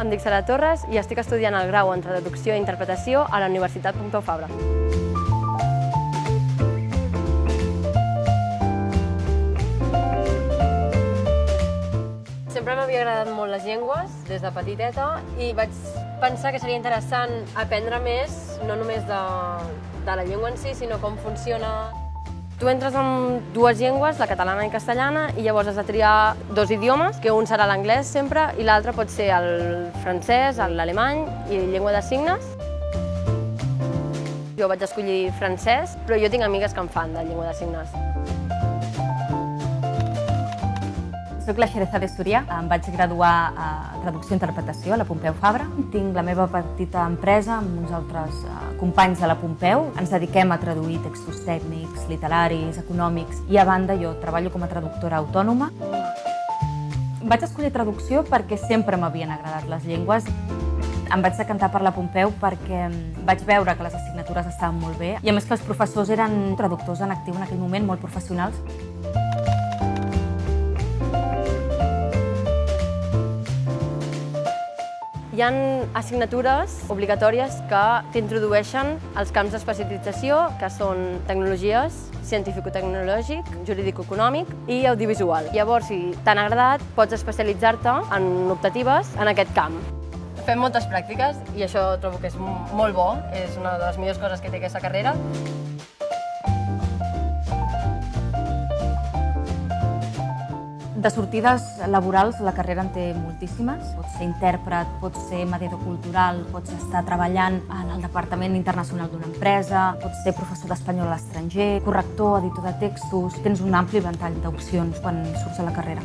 em dic Sara Torres i estic estudiant el grau en Traducció i Interpretació a la Universitat Pompeu Fabra. Sempre m'havia agradat molt les llengües, des de petiteta, i vaig pensar que seria interessant aprendre més, no només de, de la llengua en si, sinó com funciona Tu entres amb dues llengües, la catalana i castellana, i llavors has de triar dos idiomes, que un serà l'anglès sempre i l'altre pot ser el francès, l'alemany i llengua de signes. Jo vaig escollir francès, però jo tinc amigues que em fan de llengua de signes. Soc la Xereza Súria, em vaig graduar a Traducció i Interpretació a la Pompeu Fabra. Tinc la meva petita empresa amb uns altres eh, companys de la Pompeu. Ens dediquem a traduir textos tècnics, literaris, econòmics i a banda jo treballo com a traductora autònoma. Vaig escollir traducció perquè sempre m'havien agradat les llengües. Em vaig decantar per la Pompeu perquè mm, vaig veure que les assignatures estaven molt bé i a més que els professors eren traductors en actiu en aquell moment, molt professionals. Hi ha assignatures obligatòries que t'introdueixen als camps d'especialització, que són tecnologies, científico-tecnològic, jurídico-econòmic i audiovisual. Llavors, si t'han agradat, pots especialitzar-te en optatives en aquest camp. Fem moltes pràctiques i això trobo que és molt bo, és una de les millors coses que té aquesta carrera. De sortides laborals, la carrera en té moltíssimes. Pots ser intèrpret, pots ser mediador cultural, pots estar treballant en el Departament Internacional d'una empresa, pots ser professor d'espanyol a l'estranger, corrector, editor de textos... Tens un ampli ventall d'opcions quan surts a la carrera.